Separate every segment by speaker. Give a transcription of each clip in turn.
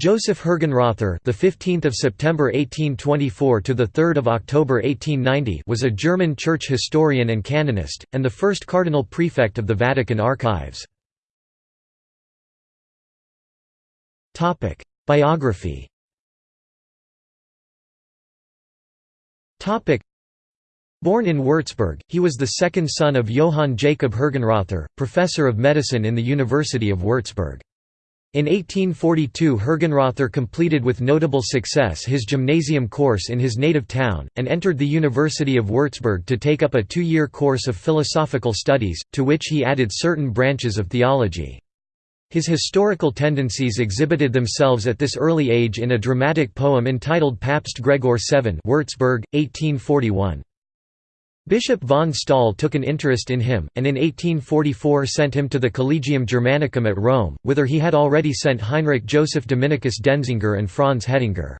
Speaker 1: Joseph Hergenrother, the 15th of September 1824 to the 3rd of October 1890, was a German church historian and canonist and the first cardinal prefect of the Vatican Archives. Topic: Biography. Topic: Born in Würzburg, he was the second son of Johann Jacob Hergenrother, professor of medicine in the University of Würzburg. In 1842 Hergenrother completed with notable success his gymnasium course in his native town, and entered the University of Würzburg to take up a two-year course of philosophical studies, to which he added certain branches of theology. His historical tendencies exhibited themselves at this early age in a dramatic poem entitled Papst Gregor VII Würzburg, 1841. Bishop von Stahl took an interest in him, and in 1844 sent him to the Collegium Germanicum at Rome, whither he had already sent Heinrich Joseph Dominicus Denzinger and Franz Hettinger.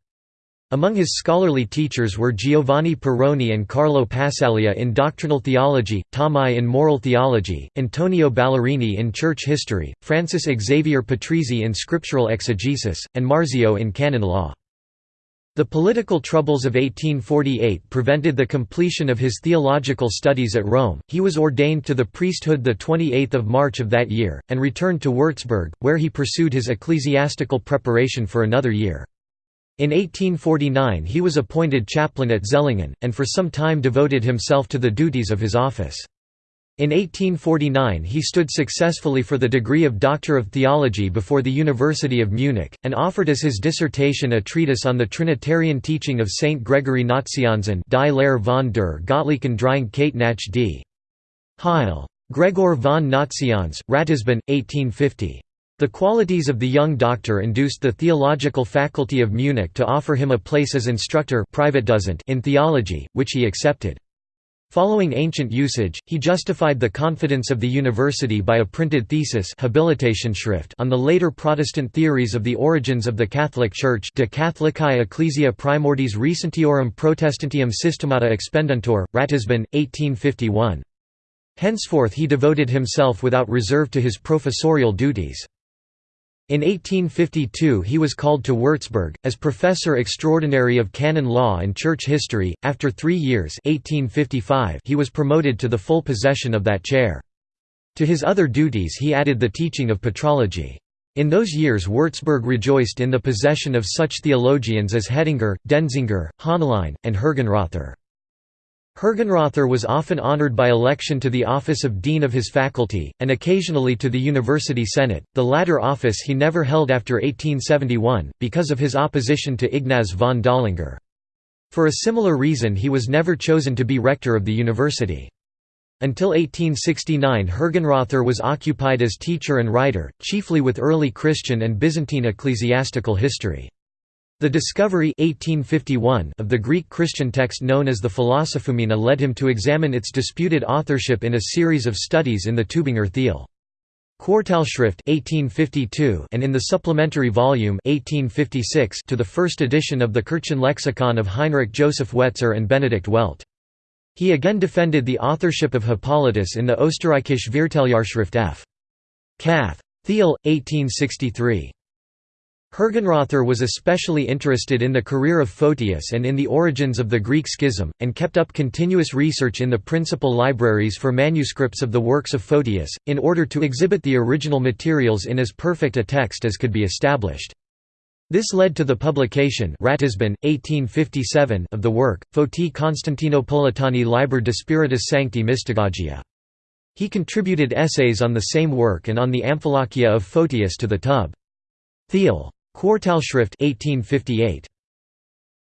Speaker 1: Among his scholarly teachers were Giovanni Perrone and Carlo Passalia in doctrinal theology, Tomei in moral theology, Antonio Ballerini in church history, Francis Xavier Patrizzi in scriptural exegesis, and Marzio in canon law. The political troubles of 1848 prevented the completion of his theological studies at Rome. He was ordained to the priesthood the 28th of March of that year and returned to Würzburg, where he pursued his ecclesiastical preparation for another year. In 1849 he was appointed chaplain at Zellingen, and for some time devoted himself to the duties of his office. In 1849 he stood successfully for the degree of Doctor of Theology before the University of Munich, and offered as his dissertation a treatise on the Trinitarian teaching of Saint Gregory Nazianzen Die Lehre von der Gottlichen Dreieinigkeit nach d. Heil. Gregor von Nazianz, Ratisbon, 1850. The qualities of the young doctor induced the Theological Faculty of Munich to offer him a place as instructor in theology, which he accepted. Following ancient usage, he justified the confidence of the university by a printed thesis on the later Protestant theories of the origins of the Catholic Church De Catholicae Ecclesia Primordiis Recentiorum Protestantium Systemata Expendentur, Ratisbon, 1851. Henceforth he devoted himself without reserve to his professorial duties. In 1852 he was called to Würzburg, as Professor Extraordinary of Canon Law and Church History. After three years 1855 he was promoted to the full possession of that chair. To his other duties he added the teaching of patrology. In those years Würzburg rejoiced in the possession of such theologians as Hettinger, Denzinger, Hohnlein, and Hergenrother. Hergenrother was often honored by election to the office of dean of his faculty, and occasionally to the university senate, the latter office he never held after 1871, because of his opposition to Ignaz von Dollinger. For a similar reason he was never chosen to be rector of the university. Until 1869 Hergenrother was occupied as teacher and writer, chiefly with early Christian and Byzantine ecclesiastical history. The discovery 1851 of the Greek Christian text known as the Philosophoumena led him to examine its disputed authorship in a series of studies in the Tübinger Thiel. Quartalschrift 1852 and in the supplementary volume 1856 to the first edition of the Kirchen Kirchenlexikon of Heinrich Joseph Wetzer and Benedict Welt. He again defended the authorship of Hippolytus in the Österreichische Vierteljahrschrift F. Cath. Thiel, 1863. Hergenrother was especially interested in the career of Photius and in the origins of the Greek schism, and kept up continuous research in the principal libraries for manuscripts of the works of Photius, in order to exhibit the original materials in as perfect a text as could be established. This led to the publication Ratisbon, 1857 of the work, Photi Constantinopolitani Liber de Spiritus Sancti Mystagogia. He contributed essays on the same work and on the Amphilochia of Photius to the Tub. Thiel. Quartalschrift 1858.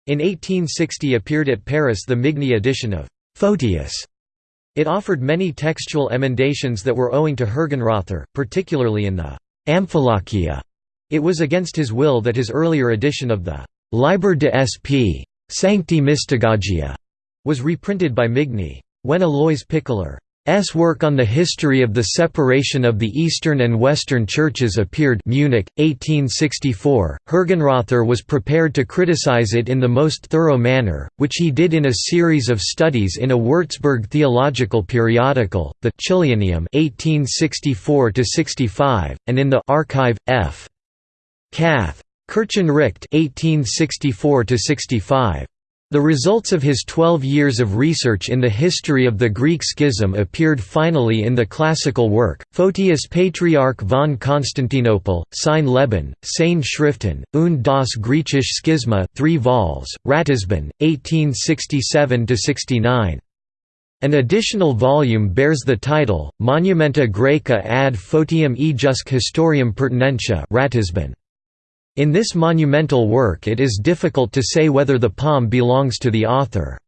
Speaker 1: In 1860 appeared at Paris the Migne edition of Photius. It offered many textual emendations that were owing to Hergenrother, particularly in the Amphilochia. It was against his will that his earlier edition of the Liber de Sp. Sancti Mystagogia was reprinted by Migne. When Alois Pichler S work on the history of the separation of the Eastern and Western churches appeared Munich, 1864, Hergenrother was prepared to criticize it in the most thorough manner, which he did in a series of studies in a Würzburg theological periodical, the Chilianeum 1864 and in the Archive, F. Cath. Kirchenrecht 1864 65 the results of his twelve years of research in the history of the Greek schism appeared finally in the classical work, Photius Patriarch von Constantinople, Sein Leben, Seine Schriften, und das Griechische Schisma 3 vols, Ratisbon, 1867–69. An additional volume bears the title, Monumenta Graeca ad Photium ejusque historiam pertinentia Ratisbon. In this monumental work it is difficult to say whether the poem belongs to the author's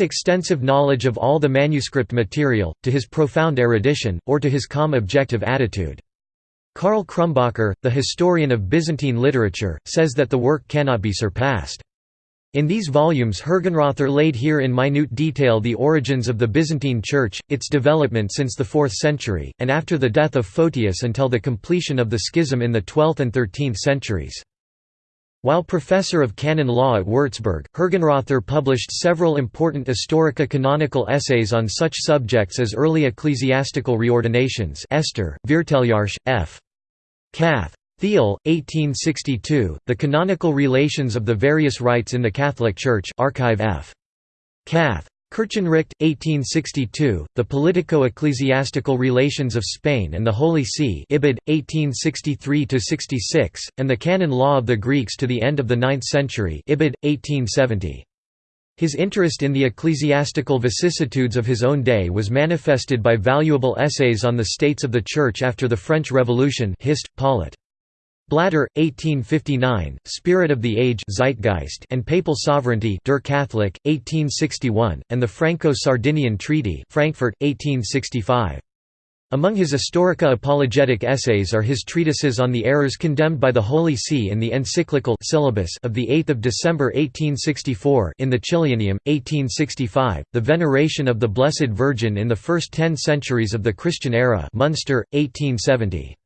Speaker 1: extensive knowledge of all the manuscript material, to his profound erudition, or to his calm objective attitude. Karl Krumbacher, the historian of Byzantine literature, says that the work cannot be surpassed. In these volumes Hergenrother laid here in minute detail the origins of the Byzantine Church, its development since the 4th century, and after the death of Photius until the completion of the schism in the 12th and 13th centuries. While professor of canon law at Würzburg, Hergenrother published several important historica canonical essays on such subjects as early ecclesiastical reordinations Esther, f. Cath. Thiel, 1862, The Canonical Relations of the Various Rites in the Catholic Church Archive F. Cath. Kirchenrecht, 1862, The Politico-Ecclesiastical Relations of Spain and the Holy See Ibid, 1863–66, and The Canon Law of the Greeks to the End of the Ninth Century Ibid, 1870. His interest in the ecclesiastical vicissitudes of his own day was manifested by valuable essays on the states of the Church after the French Revolution Hist. Paulet. Blatter, 1859, Spirit of the Age Zeitgeist and Papal Sovereignty Der Katholik, 1861, and the Franco-Sardinian Treaty Frankfurt, 1865. Among his Historica apologetic essays are his treatises on the errors condemned by the Holy See in the encyclical syllabus of 8 December 1864 in the Chilianeum, 1865, The Veneration of the Blessed Virgin in the First Ten Centuries of the Christian Era Munster, 1870.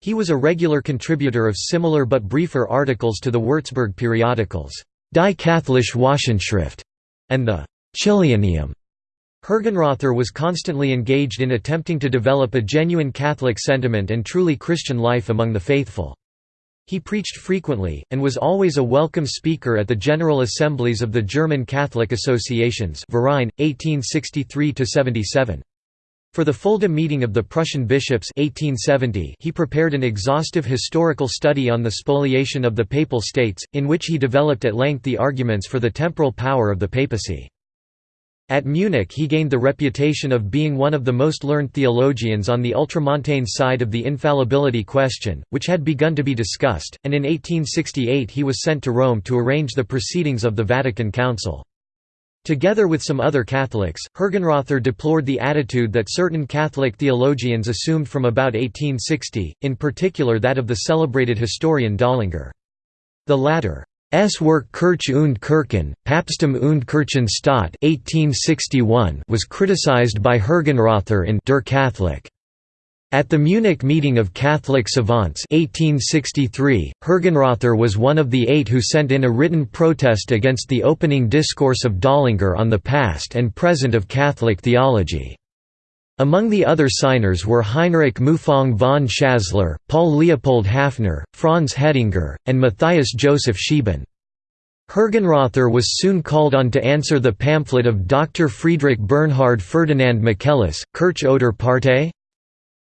Speaker 1: He was a regular contributor of similar but briefer articles to the Würzburg periodicals, Die Katholische Wochenschrift and the Chilianeum. Hergenrother was constantly engaged in attempting to develop a genuine Catholic sentiment and truly Christian life among the faithful. He preached frequently, and was always a welcome speaker at the General Assemblies of the German Catholic Associations Verein, 1863 -77. For the Fulda meeting of the Prussian bishops 1870 he prepared an exhaustive historical study on the spoliation of the Papal States, in which he developed at length the arguments for the temporal power of the papacy. At Munich he gained the reputation of being one of the most learned theologians on the ultramontane side of the infallibility question, which had begun to be discussed, and in 1868 he was sent to Rome to arrange the proceedings of the Vatican Council. Together with some other Catholics, Hergenrother deplored the attitude that certain Catholic theologians assumed from about 1860, in particular that of the celebrated historian Dollinger. The latter S. work Kirche und Kirchen, Papstum und Kirchenstaat 1861 was criticized by Hergenrother in Der Katholik. At the Munich meeting of Catholic savants 1863, Hergenrother was one of the eight who sent in a written protest against the opening discourse of Dollinger on the past and present of Catholic theology. Among the other signers were Heinrich Muffang von Schasler, Paul Leopold Haffner, Franz Hettinger, and Matthias Joseph Scheeben. Hergenrother was soon called on to answer the pamphlet of Dr. Friedrich Bernhard Ferdinand Michaelis, Kirche oder Partei?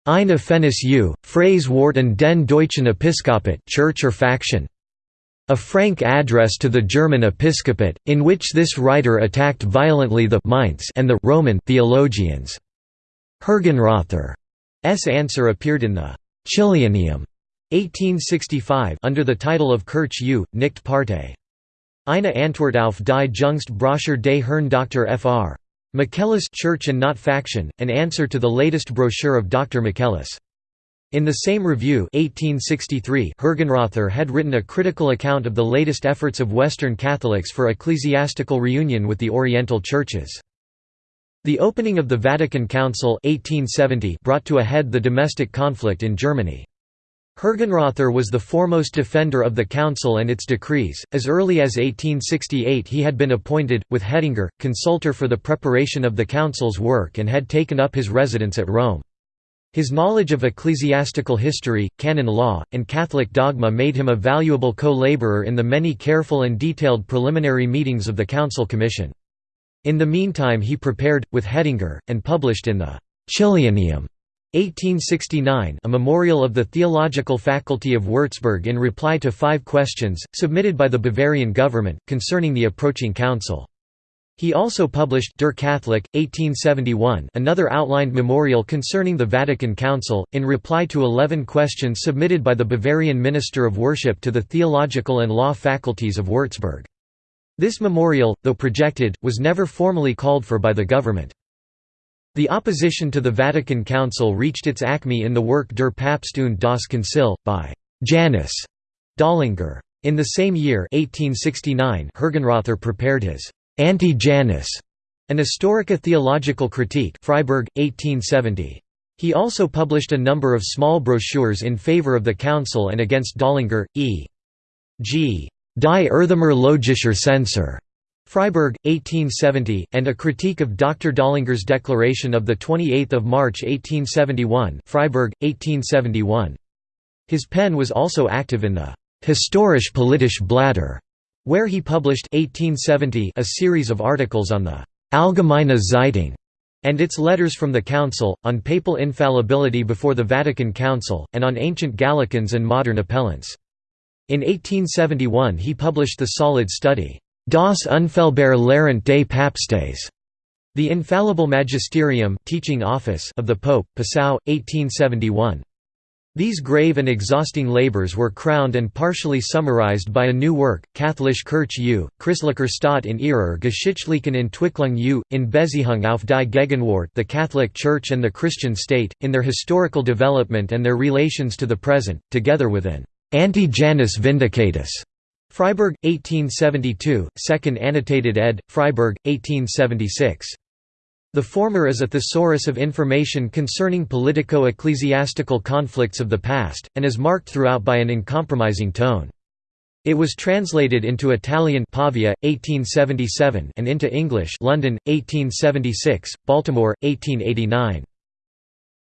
Speaker 1: Eine Fennis U, Phrase Wort den Deutschen Episkopat Church or Faction. A frank address to the German episcopate, in which this writer attacked violently the Mainz and the Roman theologians. Hergenrother's answer appeared in the Chilianeum 1865 under the title of Kirche U, nicht Partei. Eine Antwort auf die Jüngst des Herrn Dr. Fr. Michaelis Church and Not Faction, an answer to the latest brochure of Dr. Michaelis. In the same review 1863, Hergenrother had written a critical account of the latest efforts of Western Catholics for ecclesiastical reunion with the Oriental churches. The opening of the Vatican Council 1870 brought to a head the domestic conflict in Germany. Hergenrother was the foremost defender of the council and its decrees. As early as 1868, he had been appointed, with Hettinger, consultor for the preparation of the council's work and had taken up his residence at Rome. His knowledge of ecclesiastical history, canon law, and Catholic dogma made him a valuable co-laborer in the many careful and detailed preliminary meetings of the Council Commission. In the meantime he prepared, with Hettinger, and published in the Chilianeum 1869 a memorial of the Theological Faculty of Würzburg in reply to five questions, submitted by the Bavarian government, concerning the approaching council. He also published Der Katholik, 1871 another outlined memorial concerning the Vatican Council, in reply to eleven questions submitted by the Bavarian Minister of Worship to the theological and law faculties of Würzburg. This memorial, though projected, was never formally called for by the government. The opposition to the Vatican Council reached its acme in the work Der Papst und das Konzil, by Janus Dollinger. In the same year 1869 Hergenrother prepared his Anti-Janus, an Historica Theological Critique Freiburg, 1870. He also published a number of small brochures in favor of the Council and against Dollinger, e. g. Die Erthimer Logischer Censor, Freiburg, 1870, and a critique of Dr. Dollinger's declaration of 28 March 1871 Freiburg, 1871. His pen was also active in the Historisch Politische Blätter where he published 1870 a series of articles on the Allgemeine Zeitung and its letters from the Council, on papal infallibility before the Vatican Council, and on ancient Gallicans and modern appellants. In 1871 he published the solid study, Das unfehlbare Lehrend des Papstes, the Infallible Magisterium teaching office of the Pope, Passau, 1871. These grave and exhausting labors were crowned and partially summarized by a new work, Katholische Kirche u, Christlicher Staat in ihrer Geschichtlichen Entwicklung u, in Beziehung auf die Gegenwart the Catholic Church and the Christian State, in their historical development and their relations to the present, together with an Anti-Janus Vindicatus. Freiburg, 1872, second annotated ed., Freiburg, 1876. The former is a thesaurus of information concerning politico-ecclesiastical conflicts of the past, and is marked throughout by an uncompromising tone. It was translated into Italian Pavia, 1877 and into English London, 1876, Baltimore, 1889.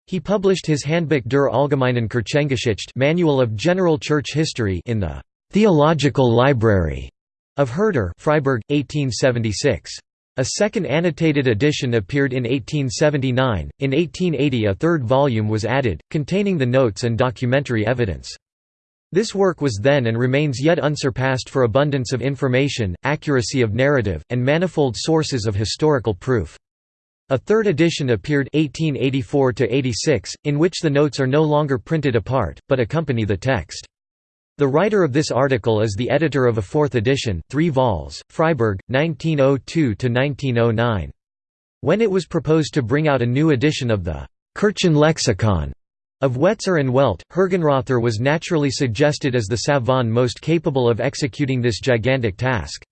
Speaker 1: He published his Handbuch der Allgemeinen Kirchengeschichte Manual of General Church History in the «Theological Library» of Herder Freiburg, 1876. A second annotated edition appeared in 1879. In 1880, a third volume was added, containing the notes and documentary evidence. This work was then and remains yet unsurpassed for abundance of information, accuracy of narrative, and manifold sources of historical proof. A third edition appeared 1884–86, in which the notes are no longer printed apart, but accompany the text. The writer of this article is the editor of a fourth edition, 3 vols, Freiburg, 1902–1909. When it was proposed to bring out a new edition of the Kirchen Kirchenlexikon of Wetzer and Welt, Hergenrother was naturally suggested as the savant most capable of executing this gigantic task.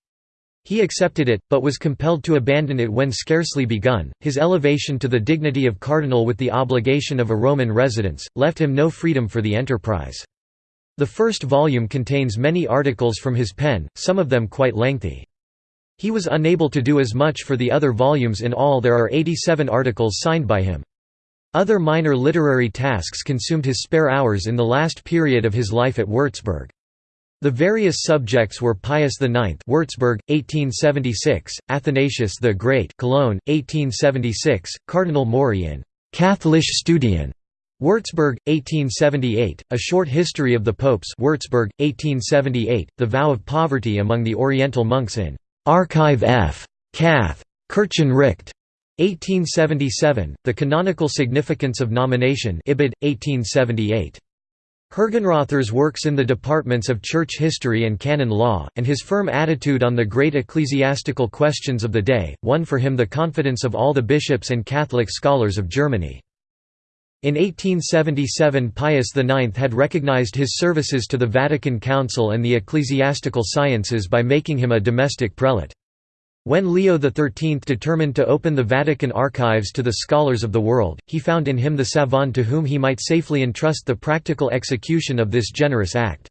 Speaker 1: He accepted it, but was compelled to abandon it when scarcely begun. His elevation to the dignity of cardinal with the obligation of a Roman residence, left him no freedom for the enterprise. The first volume contains many articles from his pen, some of them quite lengthy. He was unable to do as much for the other volumes in all there are 87 articles signed by him. Other minor literary tasks consumed his spare hours in the last period of his life at Würzburg. The various subjects were Pius IX Würzburg, 1876, Athanasius the Great Cologne, 1876, Cardinal Mori in «Katholische Studien» Würzburg, 1878, A Short History of the Popes Würzburg, 1878, The Vow of Poverty among the Oriental Monks in Archive F. Cath. Kirchenrecht. 1877, The Canonical Significance of Nomination Ibid, 1878. Hergenrother's works in the departments of church history and canon law, and his firm attitude on the great ecclesiastical questions of the day, won for him the confidence of all the bishops and Catholic scholars of Germany. In 1877 Pius IX had recognized his services to the Vatican Council and the ecclesiastical sciences by making him a domestic prelate. When Leo XIII determined to open the Vatican archives to the scholars of the world, he found in him the savant to whom he might safely entrust the practical execution of this generous act.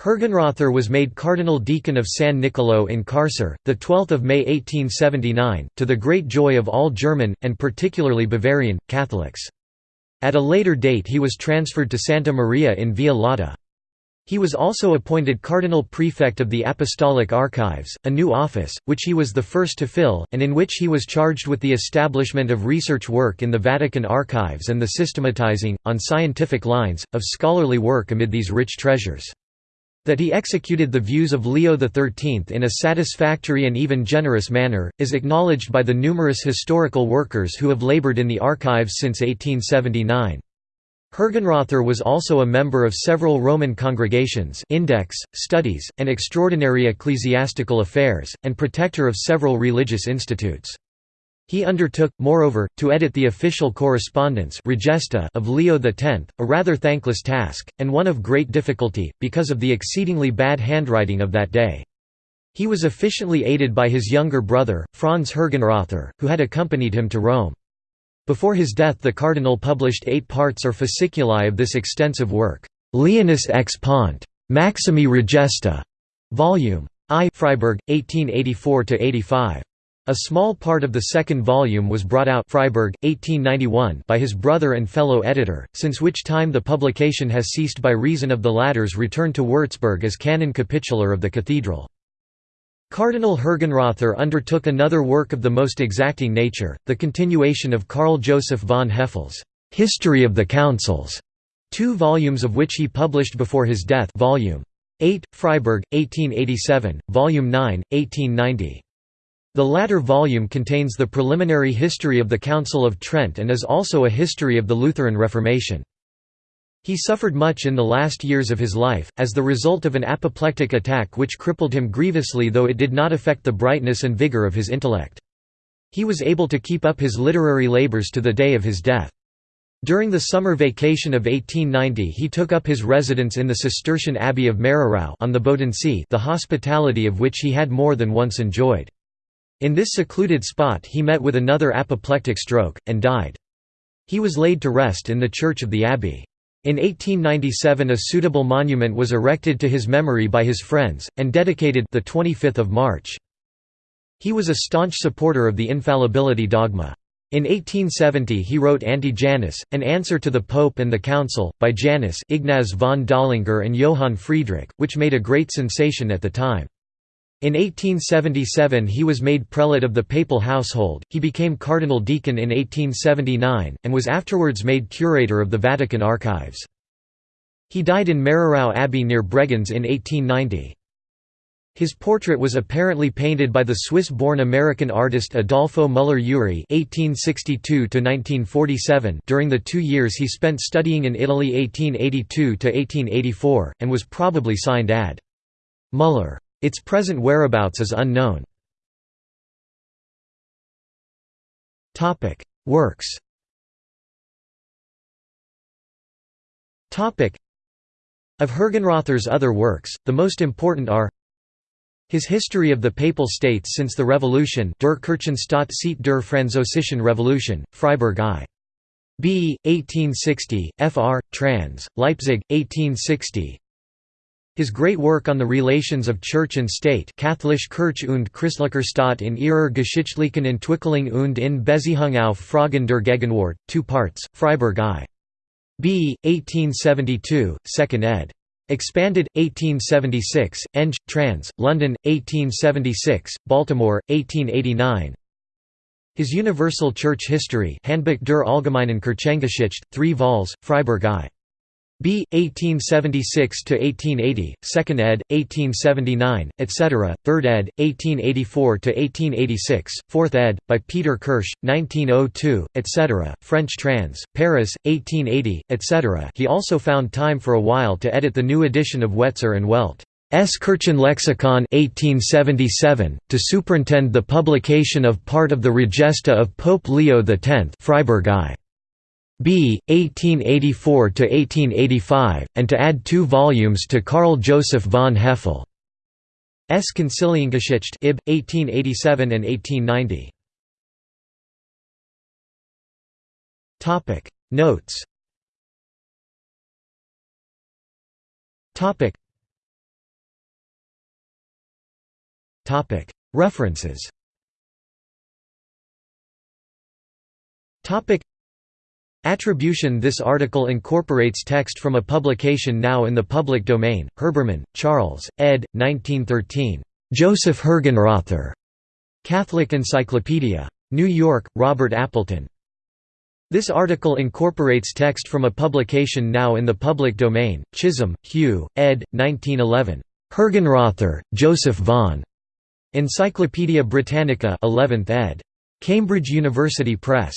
Speaker 1: Hergenrother was made Cardinal Deacon of San Nicolo in Carcer, 12 May 1879, to the great joy of all German, and particularly Bavarian, Catholics. At a later date he was transferred to Santa Maria in Via Lata. He was also appointed Cardinal Prefect of the Apostolic Archives, a new office, which he was the first to fill, and in which he was charged with the establishment of research work in the Vatican archives and the systematizing, on scientific lines, of scholarly work amid these rich treasures. That he executed the views of Leo XIII in a satisfactory and even generous manner, is acknowledged by the numerous historical workers who have labored in the archives since 1879. Hergenrother was also a member of several Roman congregations Index, Studies, and Extraordinary Ecclesiastical Affairs, and protector of several religious institutes. He undertook, moreover, to edit the official correspondence of Leo X, a rather thankless task, and one of great difficulty, because of the exceedingly bad handwriting of that day. He was efficiently aided by his younger brother, Franz Hergenrother, who had accompanied him to Rome. Before his death the cardinal published eight parts or fasciculi of this extensive work, Leonis ex Pont. Maximi Regesta, Volume I Freiburg, 1884–85. A small part of the second volume was brought out Freiburg, 1891 by his brother and fellow editor, since which time the publication has ceased by reason of the latter's return to Würzburg as canon capitular of the cathedral. Cardinal Hergenrother undertook another work of the most exacting nature, the continuation of Karl Joseph von Hefele's «History of the Councils», two volumes of which he published before his death volume 8, Freiburg, 1887, volume 9, 1890. The latter volume contains the preliminary history of the Council of Trent and is also a history of the Lutheran Reformation. He suffered much in the last years of his life, as the result of an apoplectic attack which crippled him grievously though it did not affect the brightness and vigor of his intellect. He was able to keep up his literary labors to the day of his death. During the summer vacation of 1890 he took up his residence in the Cistercian Abbey of Mehrerau on the Bodensee the hospitality of which he had more than once enjoyed. In this secluded spot he met with another apoplectic stroke, and died. He was laid to rest in the church of the abbey. In 1897 a suitable monument was erected to his memory by his friends, and dedicated the 25th of March. He was a staunch supporter of the infallibility dogma. In 1870 he wrote Anti-Janus, an answer to the Pope and the Council, by Janus Ignaz von Dollinger and Johann Friedrich, which made a great sensation at the time. In 1877 he was made prelate of the papal household, he became cardinal deacon in 1879, and was afterwards made curator of the Vatican archives. He died in Mehrerau Abbey near Bregenz in 1890. His portrait was apparently painted by the Swiss-born American artist Adolfo Müller-Ury during the two years he spent studying in Italy 1882–1884, and was probably signed ad. Müller. Its present whereabouts is unknown. Works Of Hergenrother's other works, the most important are his History of the Papal States since the Revolution Der Kirchenstaat seit der Französischen Revolution, Freiburg I. B. 1860, Fr. trans. Leipzig, 1860 his great work on the relations of Church and State Katholische Kirche und Christlicher Staat in ihrer geschichtlichen Entwicklung und in Beziehung auf Fragen der Gegenwart, two parts, Freiburg I. B. 1872, 2nd ed. Expanded, 1876, Eng. trans. London, 1876, Baltimore, 1889 His Universal Church History Handbuch der Allgemeinen Kirchengeschichte, 3 vols, Freiburg I. B. 1876–1880, 2nd ed., 1879, etc., 3rd ed., 1884 to 1886, 4th ed., by Peter Kirsch, 1902, etc., French trans, Paris, 1880, etc. He also found time for a while to edit the new edition of Wetzer and Welt. S. Kirchenlexikon 1877, to superintend the publication of part of the Regesta of Pope Leo X Freiburg I. B. 1884–1885, and to add two volumes to Karl Joseph von Hefele. S. Conciliengeschichte Ib. 1887 and 1890. Topic Notes. Topic. Topic References. Topic Attribution This article incorporates text from a publication now in the public domain, Herbermann, Charles, ed. 1913. Joseph Hergenrother. Catholic Encyclopedia. New York, Robert Appleton. This article incorporates text from a publication now in the public domain, Chisholm, Hugh, ed. 1911. Hergenrother, Joseph von. Encyclopædia Britannica 11th ed. Cambridge University Press.